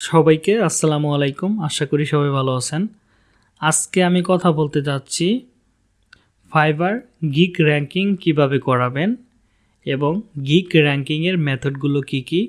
সবাইকে আসসালামু আলাইকুম। আশা করি সবাই ভালো আছেন। আজকে আমি কথা বলতে যাচ্ছি ফাইবার গিক র্যাঙ্কিং কীভাবে করাবেন এবং গিক র্যাঙ্কিংয়ের মেথডগুলো কি কি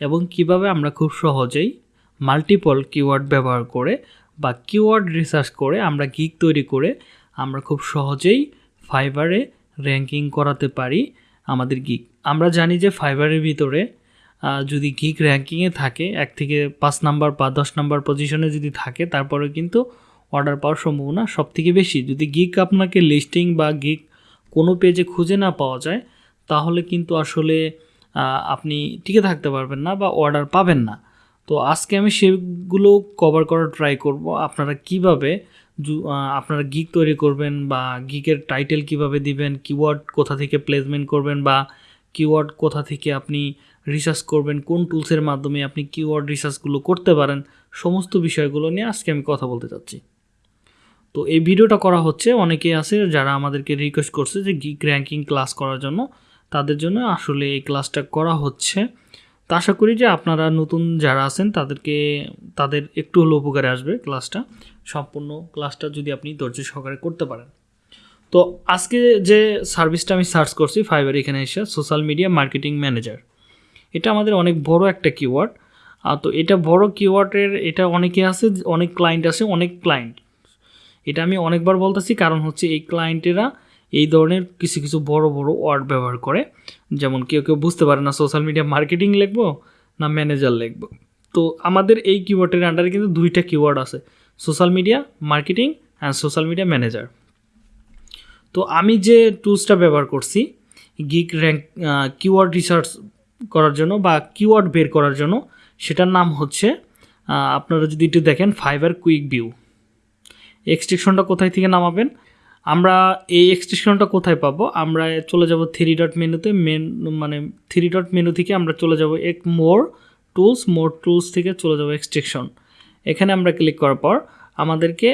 এবং কীভাবে আমরা খুব সহজেই মাল্টিপল কিওয়ার্ড ব্যবহার করে বা কিওয়ার্ড রিসার্চ করে আমরা গিক তৈরি করে আমরা খুব সহজেই ফাইবারে র্যাঙ্কিং করাতে পারি আমাদের গিক। আমরা জানি যে ফাইবারের ভিতরে যদি গিক র্যাঙ্কিংয়ে থাকে, এক থেকে পাঁচ নাম্বার বা দশ নাম্বার পজিশনে যদি থাকে, তারপরে কিন্তু অর্ডার পাওয়ার সম্ভাবনা সব থেকে বেশি। যদি গিক আপনাকে লিস্টিং বা গিক কোনো পেজে খুঁজে না পাওয়া যায়, তাহলে কিন্তু আসলে আপনি টিকে থাকতে পারবেন না বা অর্ডার পাবেন না। তো আজকে আমি সেগুলো কভার করার ট্রাই করব। আপনারা কীভাবে আপনারা গিক তৈরি করবেন বা গিকের টাইটেল কীভাবে দিবেন কিওয়ার্ড কোথা থেকে প্লেসমেন্ট করবেন বা কিওয়ার্ড কোথা থেকে আপনি রিসার্চ করবেন, কোন টুলসের মাধ্যমে আপনি কিওয়ার্ড রিসার্চগুলো করতে পারেন, সমস্ত বিষয়গুলো নিয়ে আজকে আমি কথা বলতে চাচ্ছি। তো এই ভিডিওটা করা হচ্ছে, অনেকেই আছে যারা আমাদেরকে রিকোয়েস্ট করছে যে গিক র্যাঙ্কিং ক্লাস করার জন্য, তাদের জন্য আসলে এই ক্লাসটা করা হচ্ছে। তো আশা করি যে আপনারা নতুন যারা আছেন, তাদেরকে, তাদের একটু হলেও উপকারে আসবে ক্লাসটা সম্পূর্ণ ক্লাসটা যদি আপনি ধৈর্য সহকারে করতে পারেন। তো আজকে যে সার্ভিসটা আমি সার্চ করছি ফাইবার এখানে এসে সোশ্যাল মিডিয়া মার্কেটিং ম্যানেজার এটা আমাদের অনেক বড় একটা কিওয়ার্ড তো এটা বড় কিওয়ার্ডের এটা অনেকে আছে, অনেক ক্লায়েন্ট আছে, অনেক ক্লায়েন্ট এটা আমি অনেকবার বলতেছি, কারণ হচ্ছে এই ক্লায়েন্টেরা এই ধরনের কিছু কিছু বড় বড় ওয়ার্ড ব্যবহার করে। যেমন কেউ কেউ বুঝতে পারে না সোশ্যাল মিডিয়া মার্কেটিং লিখব না ম্যানেজার লিখব। তো আমাদের এই কিওয়ার্ডের আন্ডারে কিন্তু দুইটা কিওয়ার্ড আছে social media marketing and social media manager তো আমি যে টুলসটা ব্যবহার করছি গিক র্যাঙ্ক কিওয়ার্ড রিসার্চ করার জন্য বা কিওয়ার্ড বের করার জন্য, সেটার নাম হচ্ছে আপনারা যদি একটু দেখেন ফাইবার কুইক ভিউ এক্সটেনশনটা কোথায় থেকে নামাবেন? আমরা এই এক্সটেনশনটা কোথায় পাবো? আমরা চলে যাব থ্রি ডট মেনুতে মেন মানে থ্রি ডট মেনু থেকে আমরা চলে যাব এক মোর টুলস মোর টুলস থেকে চলে যাব এক্সটেনশন এখানে আমরা ক্লিক করার পর, আমাদেরকে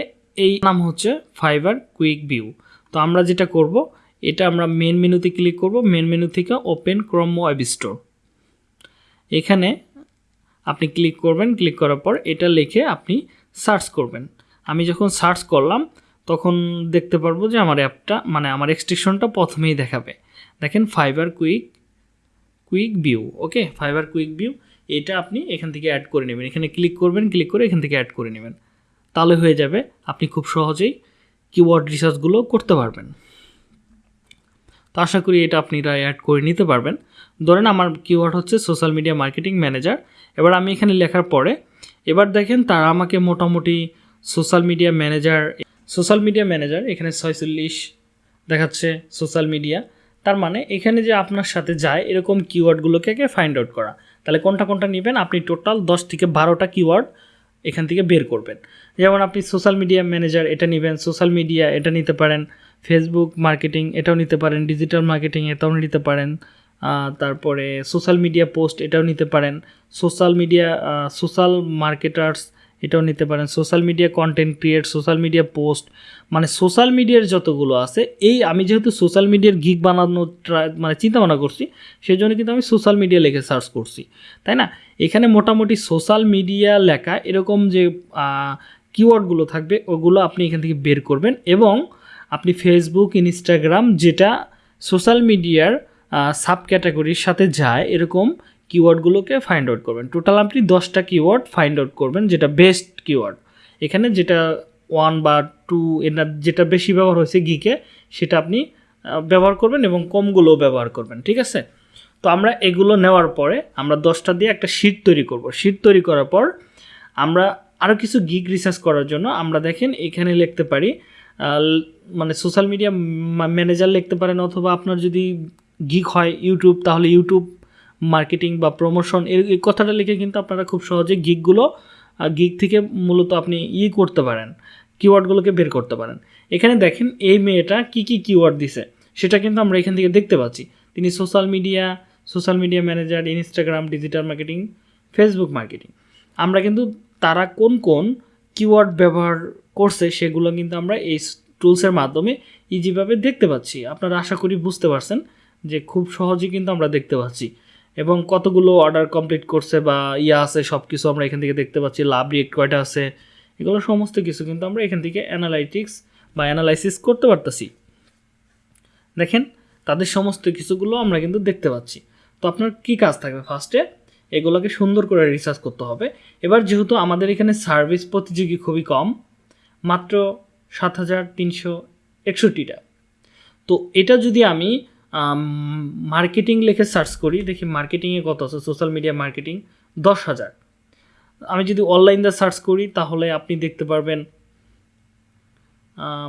এই নাম হচ্ছে ফাইবার কুইক ভিউ তো আমরা যেটা করব, এটা আমরা মেন মেনুতে ক্লিক করব। মেন মেনু থেকে ওপেন ক্রম ওয়েব স্টোর এখানে আপনি ক্লিক করবেন ক্লিক করার পর এটা লিখে আপনি সার্চ করবেন। আমি যখন সার্চ করলাম, তখন দেখতে পারব যে আমার অ্যাপটা মানে আমার এক্সটেনশনটা প্রথমেই দেখাবে। দেখেন Fiverr quick quick view okay Fiverr quick view এটা আপনি এখান থেকে অ্যাড করে নেবেন। এখানে ক্লিক করবেন ক্লিক করে এখান থেকে অ্যাড করে নেবেন। তাহলে হয়ে যাবে, আপনি খুব সহজেই কিওয়ার্ড রিসার্চগুলো করতে পারবেন। তো আশা করি এটা আপনারা অ্যাড করে নিতে পারবেন। ধরেন আমার কিওয়ার্ড হচ্ছে সোশ্যাল মিডিয়া মার্কেটিং ম্যানেজার এবার আমি এখানে লেখার পরে, এবার দেখেন তারা আমাকে মোটামুটি social media manager social media manager এখানে ছয়চল্লিশ দেখাচ্ছে সোশ্যাল মিডিয়া তার মানে এখানে যে আপনার সাথে যায়, এরকম কিওয়ার্ডগুলোকে আগে ফাইন্ড আউট করা। তাহলে কোনটা কোনটা নেবেন, আপনি টোটাল দশ থেকে বারোটা কিওয়ার্ড এখান থেকে বের করবেন। যেমন আপনি সোশ্যাল মিডিয়া ম্যানেজার এটা নেবেন সোশ্যাল মিডিয়া এটা নিতে পারেন। ফেসবুক মার্কেটিং এটাও নিতে পারেন ডিজিটাল মার্কেটিং এটাও নিতে পারেন তারপরে সোশ্যাল মিডিয়া পোস্ট এটাও নিতে পারেন সোশ্যাল মিডিয়া সোশ্যাল মার্কেটার্স এটাও নিতে পারেন social media content create social media post মানে সোশ্যাল মিডিয়ার যতগুলো আছে, এই আমি যেহেতু সোশ্যাল মিডিয়ার বানানোর ট্রাই মানে চিন্তা ভাবনা করছি সেই জন্য কিন্তু আমি সোশ্যাল মিডিয়া লিখে সার্চ করছি, তাই না? এখানে মোটামুটি সোশ্যাল মিডিয়া লেখা এরকম যে কিওয়ার্ডগুলো থাকবে, ওগুলো আপনি এখান থেকে বের করবেন এবং আপনি ফেসবুক ইনস্টাগ্রাম যেটা সোশ্যাল মিডিয়ার সাব ক্যাটাগরির সাথে যায়, এরকম কিওয়ার্ডগুলোকে ফাইন্ড আউট করবেন। টোটাল আপনি দশটা কিওয়ার্ড ফাইন্ড আউট করবেন, যেটা বেস্ট কিওয়ার্ড এখানে যেটা ওয়ান বা টু এনার যেটা বেশি ব্যবহার হয়েছে গিকে সেটা আপনি ব্যবহার করবেন এবং কমগুলোও ব্যবহার করবেন, ঠিক আছে? তো আমরা এগুলো নেওয়ার পরে আমরা দশটা দিয়ে একটা শিট তৈরি করব। শিট তৈরি করার পর আমরা আরও কিছু গিগ রিসার্চ করার জন্য আমরা দেখেন এখানে লিখতে পারি মানে সোশ্যাল মিডিয়া ম্যানেজার লিখতে পারেন অথবা আপনার যদি গিক হয় ইউটিউব তাহলে ইউটিউব মার্কেটিং বা প্রমোশন এর, এই কথাটা লিখে কিন্তু আপনারা খুব সহজে গিগগুলো গিক থেকে মূলত আপনি ই করতে পারেন কিওয়ার্ডগুলোকে বের করতে পারেন। এখানে দেখেন এই মেয়েটা কি কি কিওয়ার্ড দিছে, সেটা কিন্তু আমরা এখান থেকে দেখতে পাচ্ছি। তিনি social media social media manager Instagram digital marketing Facebook marketing আমরা কিন্তু তারা কোন কোন কিওয়ার্ড ব্যবহার করছে সেগুলো কিন্তু আমরা এই টুলসের মাধ্যমে ইজিভাবে দেখতে পাচ্ছি। আপনারা আশা করি বুঝতে পারছেন যে খুব সহজেই কিন্তু আমরা দেখতে পাচ্ছি। এবং কতগুলো অর্ডার কমপ্লিট করছে বা ইয়া আছে সব কিছু আমরা এখান থেকে দেখতে পাচ্ছি। লাভ রেট কয়টা আছে, এগুলো সমস্ত কিছু কিন্তু আমরা এখান থেকে অ্যানালাইটিক্স বা অ্যানালাইসিস করতে পারতেছি। দেখেন, তাদের সমস্ত কিছুগুলো আমরা কিন্তু দেখতে পাচ্ছি। তো আপনার কি কাজ থাকবে? ফার্স্টে এগুলোকে সুন্দর করে রিসার্চ করতে হবে। এবার যেহেতু আমাদের এখানে সার্ভিস প্রতিযোগী খুবই কম মাত্র সাত হাজার তিনশো একষট্টিটা। তো এটা যদি আমি মার্কেটিং লিখে সার্চ করি, দেখি মার্কেটিংয়ে কত আছে সোশ্যাল মিডিয়া মার্কেটিং দশ হাজার। আমি যদি অনলাইন দিয়ে সার্চ করি, তাহলে আপনি দেখতে পারবেন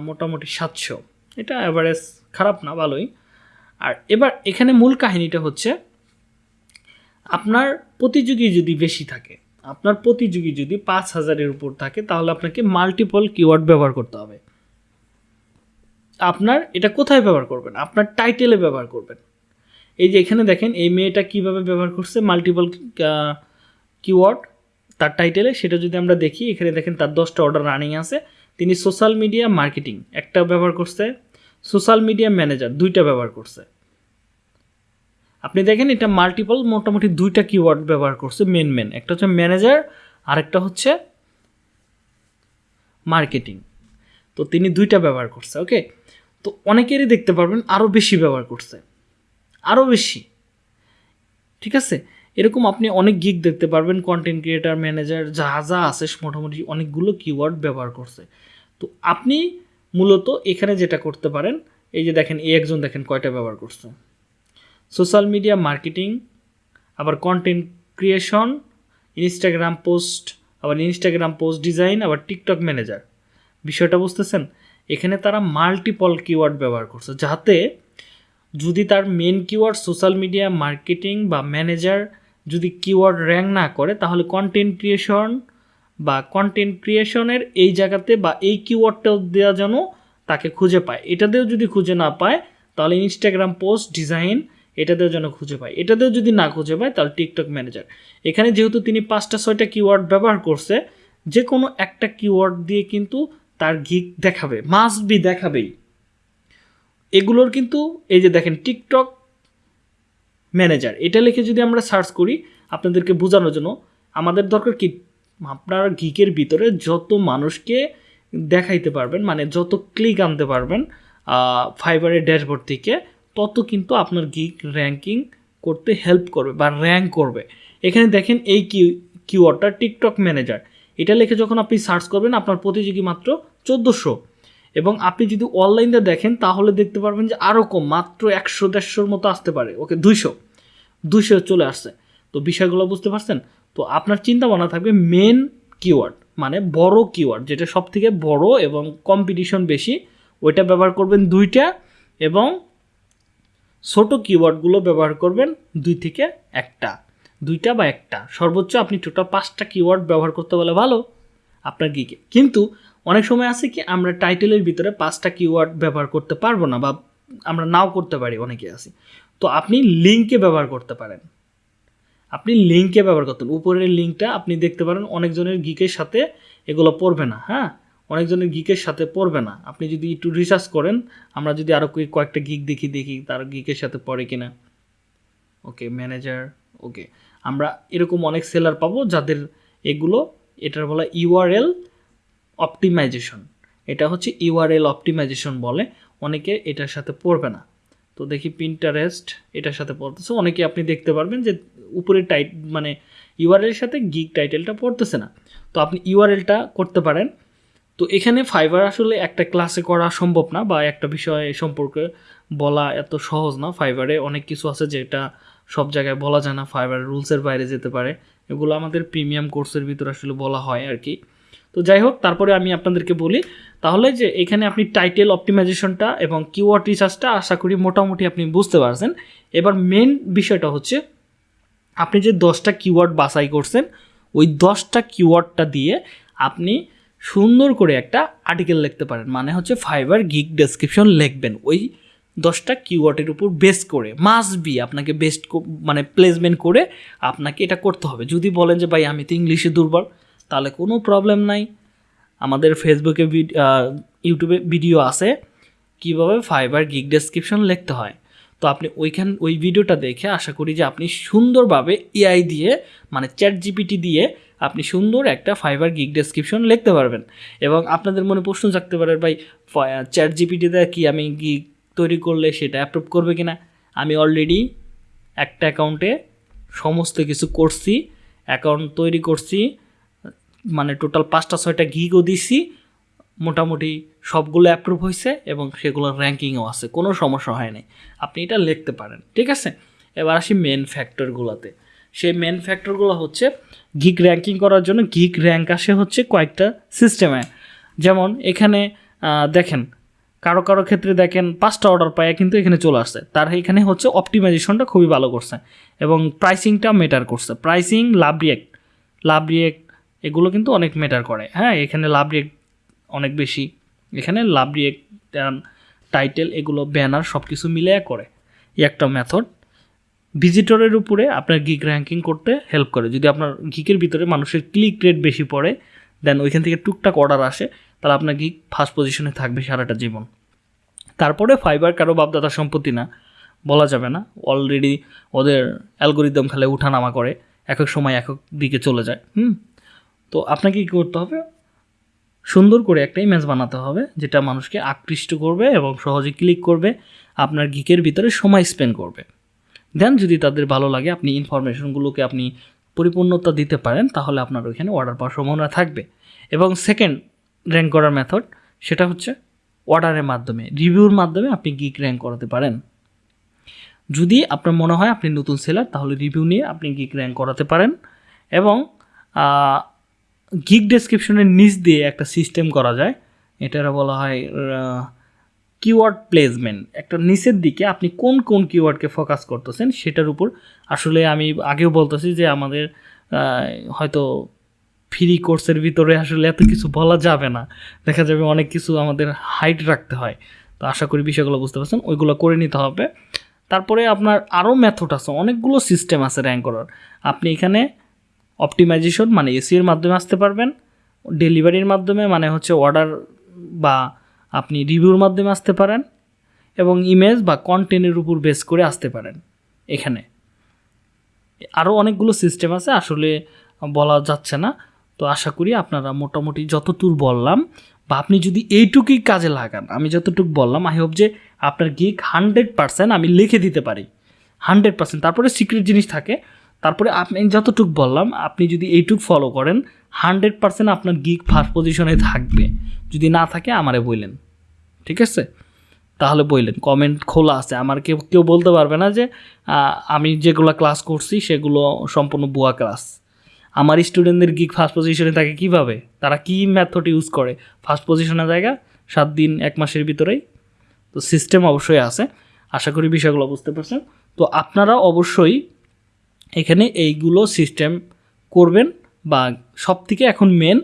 মোটামুটি সাতশো। এটা অ্যাভারেজ খারাপ না, ভালোই। আর এবার এখানে মূল কাহিনীটা হচ্ছে, আপনার প্রতিযোগী যদি বেশি থাকে আপনার প্রতিযোগী যদি পাঁচ হাজারের উপর থাকে, তাহলে আপনাকে মাল্টিপল কিওয়ার্ড ব্যবহার করতে হবে। আপনার এটা কোথায় ব্যবহার করবেন? আপনার টাইটেলে ব্যবহার করবেন। এই যে এখানে দেখেন, এই মেয়েটা কীভাবে ব্যবহার করছে? মাল্টিপল কিওয়ার্ড তার টাইটেলে সেটা যদি আমরা দেখি, এখানে দেখেন তার দশটা অর্ডার রানিং আছে। তিনি সোশ্যাল মিডিয়া মার্কেটিং একটা ব্যবহার করছে সোশ্যাল মিডিয়া ম্যানেজার দুইটা ব্যবহার করছে। আপনি দেখেন এটা মাল্টিপল মোটামুটি দুইটা কিওয়ার্ড ব্যবহার করছে মেন মেন একটা হচ্ছে ম্যানেজার আরেকটা হচ্ছে মার্কেটিং তো তিনি দুইটা ব্যবহার করছে ওকে তো অনেকেরই দেখতে পারবেন আরও বেশি ব্যবহার করছে আরও বেশি। ঠিক আছে? এরকম আপনি অনেক গিক দেখতে পারবেন কন্টেন্ট ক্রিয়েটার ম্যানেজার যা যা আছে, মোটামুটি অনেকগুলো কিওয়ার্ড ব্যবহার করছে। তো আপনি মূলত এখানে যেটা করতে পারেন, এই যে দেখেন, এই একজন দেখেন কয়টা ব্যবহার করছে। সোশ্যাল মিডিয়া মার্কেটিং, আবার কন্টেন্ট ক্রিয়েশন ইনস্টাগ্রাম পোস্ট আবার ইনস্টাগ্রাম পোস্ট ডিজাইন আবার টিকটক ম্যানেজার বিষয়টা বুঝতেছেন? এখানে তারা মাল্টিপল কিওয়ার্ড ব্যবহার করছে, যাতে যদি তার main keyword social media marketing বা ম্যানেজার যদি কিওয়ার্ড র্যাঙ্ক না করে, তাহলে কন্টেন্ট ক্রিয়েশন বা কন্টেন্ট ক্রিয়েশনের এই জায়গাতে বা এই কিওয়ার্ডটাও দেওয়া যেন তাকে খুঁজে পায়। এটাতেও যদি খুঁজে না পায়, তাহলে ইনস্টাগ্রাম পোস্ট ডিজাইন এটাতেও যেন খুঁজে পায়। এটাতেও যদি না খুঁজে পায়, তাহলে টিকটক ম্যানেজার এখানে যেহেতু তিনি পাঁচটা, ছয়টা কিওয়ার্ড ব্যবহার করছে যে কোনো একটা কিওয়ার্ড দিয়ে কিন্তু তার গিক দেখাবে মাস্ট বি দেখাবেই। এগুলোর কিন্তু, এই যে দেখেন টিকটক ম্যানেজার এটা লিখে যদি আমরা সার্চ করি, আপনাদেরকে বোঝানোর জন্য, আমাদের দরকার কি? আপনার গিকের ভিতরে যত মানুষকে দেখাইতে পারবেন মানে যত ক্লিক আনতে পারবেন ফাইবারের ড্যাশবোর্ড থেকে তত কিন্তু আপনার গিক র্যাঙ্কিং করতে হেল্প করবে বা র্যাঙ্ক করবে। এখানে দেখেন এই কি কিওয়ার্ডটা টিকটক ম্যানেজার এটা লিখে যখন আপনি সার্চ করবেন, আপনার প্রতিযোগী মাত্র চোদ্দোশো। এবং আপনি যদি অনলাইনে দেখেন, তাহলে দেখতে পারবেন যে আরও কম, মাত্র একশো, দেড়শোর মতো আসতে পারে। ওকে, দুইশো। দুইশো চলে আসছে। তো বিষয়গুলো বুঝতে পারছেন? তো আপনার চিন্তা ভাবনা থাকবে মেন কিওয়ার্ড মানে বড় কিওয়ার্ড যেটা সব থেকে বড় এবং কম্পিটিশন বেশি, ওইটা ব্যবহার করবেন দুইটা এবং ছোট কিওয়ার্ডগুলো ব্যবহার করবেন দুই থেকে একটা। দুইটা বা একটা। সর্বোচ্চ আপনি টোটাল পাঁচটা কিওয়ার্ড ব্যবহার করতে বলে ভালো আপনার গিকে কিন্তু অনেক সময় আছে কি, আমরা টাইটেলের ভিতরে পাঁচটা কিওয়ার্ড ব্যবহার করতে পারব না বা আমরা নাও করতে পারি, অনেকে আছে। তো আপনি লিঙ্কে ব্যবহার করতে পারেন। আপনি লিঙ্কে ব্যবহার করতেন উপরের লিঙ্কটা আপনি দেখতে পারেন, অনেকজনের গিকের সাথে এগুলো পড়বে না হ্যাঁ? অনেকজনের গিকের সাথে পড়বে না। আপনি যদি একটু রিসার্চ করেন, আমরা যদি আরও কয়েকটা গিক দেখি দেখি তার গিকের সাথে পড়ে কিনা। ওকে ম্যানেজার ওকে আমরা এরকম অনেক সেলার পাবো যাদের এগুলো, এটার বলা ইউআরএল অপটিমাইজেশন এটা হচ্ছে ইউআরএল অপটিমাইজেশন বলে, অনেকে এটার সাথে পড়বে না। তো দেখি পিন্টারেস্ট এটার সাথে পড়তেছে। অনেকে আপনি দেখতে পারবেন যে উপরে টাইট মানে ইউআরএল সাথে গিগ টাইটেলটা পড়তেছে না। তো আপনি ইউআরএলটা করতে পারেন। তো এখানে ফাইবার আসলে একটা ক্লাসে করা সম্ভব না বা একটা বিষয় সম্পর্কে বলা এত সহজ না। ফাইবারে অনেক কিছু আছে যেটা সব জায়গায় বলা যায় না। ফাইবার রুলসের বাইরে যেতে পারে। এগুলো আমাদের প্রিমিয়াম কোর্সের ভিতরে আসলে বলা হয় আর কি। তো যাই হোক, তারপরে আমি আপনাদেরকে বলি, তাহলে যে এখানে আপনি টাইটেল অপটিমাইজেশনটা এবং কিওয়ার্ড রিসার্চটা আশা করি মোটামুটি আপনি বুঝতে পারছেন। এবার মেন বিষয়টা হচ্ছে, আপনি যে দশটা কিওয়ার্ড বাছাই করছেন, ওই দশটা কিওয়ার্ডটা দিয়ে আপনি সুন্দর করে একটা আর্টিকেল লিখতে পারেন। মানে হচ্ছে ফাইবার গিগ ডেসক্রিপশন লিখবেন। ওই দশটা কিওয়ার্ডের উপর বেস্ট করে। মাস্ট বি আপনাকে বেস্ট মানে প্লেসমেন্ট করে আপনাকে এটা করতে হবে। যদি বলেন যে, ভাই, আমি তো ইংলিশে দুর্বল, তাহলে কোনো প্রবলেম নাই। আমাদের ফেসবুকে ইউটিউবে ভিডিও আছে। কীভাবে ফাইবার গিগ ডেসক্রিপশন লিখতে হয়? তো আপনি ওইখান, ওই ভিডিওটা দেখে আশা করি যে, আপনি সুন্দরভাবে এআই দিয়ে মানে চ্যাট জিপিটি দিয়ে আপনি সুন্দর একটা ফাইবার গিগ ডেসক্রিপশন লিখতে পারবেন। এবং আপনাদের মনে প্রশ্ন থাকতে পারে, ভাই চ্যাট জিপিটিতে কি আমি গিগ তৈরি করলে সেটা অ্যাপ্রুভ করবে কিনা? আমি অলরেডি একটা অ্যাকাউন্টে সমস্ত কিছু করছি অ্যাকাউন্ট তৈরি করছি মানে টোটাল পাঁচটা, ছয়টা গিগও দিছি, মোটামুটি সবগুলো অ্যাপ্রুভ হয়েছে এবং সেগুলোর র্যাঙ্কিংও আছে, কোনো সমস্যা হয় নাই। আপনি এটা লিখতে পারেন, ঠিক আছে? এবার আসি মেন ফ্যাক্টরগুলোতে সেই মেন ফ্যাক্টরগুলো হচ্ছে গিক র্যাঙ্কিং করার জন্য গিক র্যাঙ্ক আসে হচ্ছে কয়েকটা সিস্টেমে যেমন এখানে দেখেন, কারও কারও ক্ষেত্রে দেখেন পাঁচটা অর্ডার পায় কিন্তু এখানে চলে আসছে। তার এখানে হচ্ছে অপটিমাইজেশনটা খুবই ভালো করছে এবং প্রাইসিংটা মেটার করছে। Pricing love react love react এগুলো কিন্তু অনেক মেটার করে। হ্যাঁ এখানে লাভ রিয়েক্ট অনেক বেশি। এখানে লাভ রিয়েক্ট টাইটেল এগুলো ব্যানার সব কিছু মিলে করে একটা মেথড ভিজিটরের উপরে আপনার গিক র্যাঙ্কিং করতে হেল্প করে। যদি আপনার গিকের ভিতরে মানুষের ক্লিক রেট বেশি পড়ে দেন ওইখান থেকে টুকটাক অর্ডার আসে, তাহলে আপনার গিক ফার্স্ট পজিশনে থাকবে সারাটা জীবন। তারপরে ফাইবার কারও বাপদাদা সম্পত্তি না, বলা যাবে না। অলরেডি ওদের অ্যালগোরিদম খালে উঠানামা করে এক এক সময় এক এক দিকে চলে যায়। হুম? তো আপনাকে কী করতে হবে? সুন্দর করে একটা ইমেজ বানাতে হবে, যেটা মানুষকে আকৃষ্ট করবে এবং সহজে ক্লিক করবে, আপনার গিকের ভিতরে সময় স্পেন্ড করবে। দেন যদি তাদের ভালো লাগে, আপনি ইনফরমেশনগুলোকে আপনি পরিপূর্ণতা দিতে পারেন, তাহলে আপনার ওইখানে অর্ডার পাওয়ার সম্ভাবনা থাকবে। এবং সেকেন্ড র্যাঙ্ক করার মেথড সেটা হচ্ছে অর্ডারের মাধ্যমে রিভিউর মাধ্যমে আপনি গিক র্যাঙ্ক করাতে পারেন। যদি আপনার মনে হয় আপনি নতুন সেলার তাহলে রিভিউ নিয়ে আপনি গিক র্যাঙ্ক করাতে পারেন। এবং গিক ডেসক্রিপশনের নিচ দিয়ে একটা সিস্টেম করা যায়, এটার বলা হয় কিওয়ার্ড প্লেসমেন্ট একটা নিচের দিকে আপনি কোন কোন কিওয়ার্ডকে ফোকাস করতেছেন সেটার উপর আসলে আমি আগেও বলতেছি যে আমাদের হয়তো ফ্রি কোর্সের ভিতরে আসলে এত কিছু বলা যাবে না। দেখা যাবে অনেক কিছু আমাদের হাইট রাখতে হয়। তো আশা করি বিষয়গুলো বুঝতে পারছেন, ওইগুলো করে নিতে হবে। তারপরে আপনার আরও মেথড আছে, অনেকগুলো সিস্টেম আছে র্যাঙ্ক করার। আপনি এখানে অপটিমাইজেশন মানে এসির মাধ্যমে আসতে পারবেন ডেলিভারির মাধ্যমে মানে হচ্ছে অর্ডার বা আপনি রিভিউর মাধ্যমে আসতে পারেন এবং ইমেজ বা কন্টেন্টের উপর বেস করে আসতে পারেন এখানে। আরও অনেকগুলো সিস্টেম আছে, আসলে বলা যাচ্ছে না। তো আশা করি আপনারা মোটামুটি যতটুকু বললাম বা আপনি যদি এইটুকুই কাজে লাগান, আমি যতটুকু বললাম আই হোপ যে আপনার গিক হান্ড্রেড পার্সেন্ট আমি লিখে দিতে পারি। হান্ড্রেড পার্সেন্ট তারপরে সিক্রেট জিনিস থাকে তারপরে আপনি যতটুক বললাম, আপনি যদি এইটুক ফলো করেন হান্ড্রেড পার্সেন্ট আপনার গিক ফার্স্ট পজিশনে থাকবে। যদি না থাকে, আমারে বললেন ঠিক আছে? তাহলে বললেন কমেন্ট খোলা আছে। আমার কেউ কেউ বলতে পারবে না যে আমি যেগুলো ক্লাস করছি, সেগুলো সম্পূর্ণ বুয়া ক্লাস আমার স্টুডেন্টদের গিক ফার্স্ট পজিশনে থাকে কীভাবে? তারা কি মেথড ইউজ করে? ফার্স্ট পজিশনের জায়গা, সাত দিন, এক মাসের ভিতরেই। তো সিস্টেম অবশ্যই আছে। আশা করি বিষয়গুলো বুঝতে পারছেন। তো আপনারা অবশ্যই এখানে এইগুলো সিস্টেম করবেন বা সব থেকে এখন মেন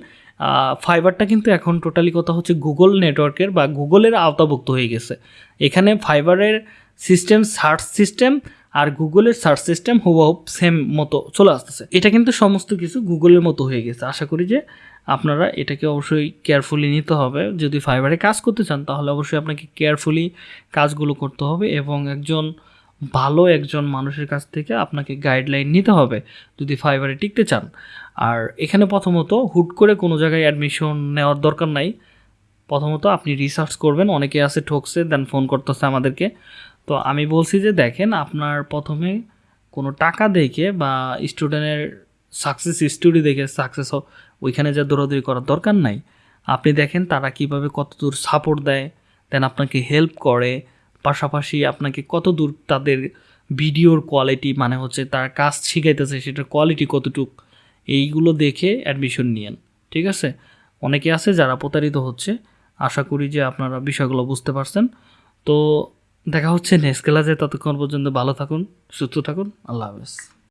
ফাইবারটা কিন্তু এখন টোটালি কথা হচ্ছে গুগল নেটওয়ার্কের বা গুগলের আওতাভুক্ত হয়ে গেছে। এখানে ফাইবারের সিস্টেম সার্চ সিস্টেম আর গুগলের সার্চ সিস্টেম হুবহুব সেম মতো চলে আসতেছে। এটা কিন্তু সমস্ত কিছু গুগলের মতো হয়ে গেছে। আশা করি যে আপনারা এটাকে অবশ্যই কেয়ারফুলি নিতে হবে। যদি ফাইবারে কাজ করতে চান, তাহলে অবশ্যই আপনাকে কেয়ারফুলি কাজগুলো করতে হবে এবং একজন ভালো একজন মানুষের কাছ থেকে আপনাকে গাইডলাইন নিতে হবে যদি ফাইবারে টিকতে চান। আর এখানে প্রথমত হুট করে কোনো জায়গায় অ্যাডমিশন নেওয়ার দরকার নাই। প্রথমত আপনি রিসার্চ করবেন, অনেকে আছে ঠকছে দেন ফোন করতেছে আমাদেরকে। তো আমি বলছি যে দেখেন, আপনার প্রথমে কোনো টাকা দেখে বা স্টুডেন্টের সাকসেস স্টোরি দেখে সাকসেস ওইখানে যা দৌড়াদৌড়ি করার দরকার নাই। আপনি দেখেন তারা কীভাবে কতদূর সাপোর্ট দেয় দেন আপনাকে হেল্প করে। পাশাপাশি আপনাকে কত দূর তাদের ভিডিওর কোয়ালিটি মানে হচ্ছে তার কাজ শিখাইতেছে, সেটার কোয়ালিটি কতটুক, এইগুলো দেখে অ্যাডমিশন নিয়েন, ঠিক আছে? অনেকে আছে যারা প্রতারিত হচ্ছে, আশা করি যে আপনারা বিষয়গুলো বুঝতে পারছেন। তো দেখা হচ্ছে নেক্সট ক্লাসে ততক্ষণ পর্যন্ত ভালো থাকুন, সুস্থ থাকুন, আল্লাহ হাফেজ।